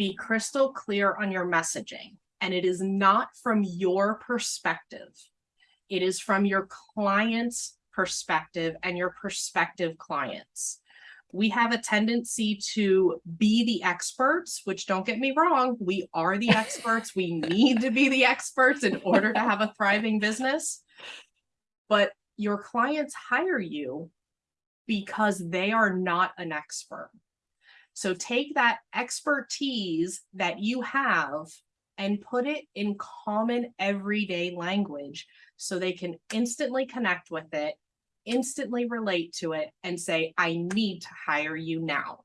Be crystal clear on your messaging, and it is not from your perspective. It is from your client's perspective and your prospective clients. We have a tendency to be the experts, which don't get me wrong, we are the experts. We need to be the experts in order to have a thriving business. But your clients hire you because they are not an expert. So take that expertise that you have and put it in common everyday language so they can instantly connect with it, instantly relate to it and say, I need to hire you now.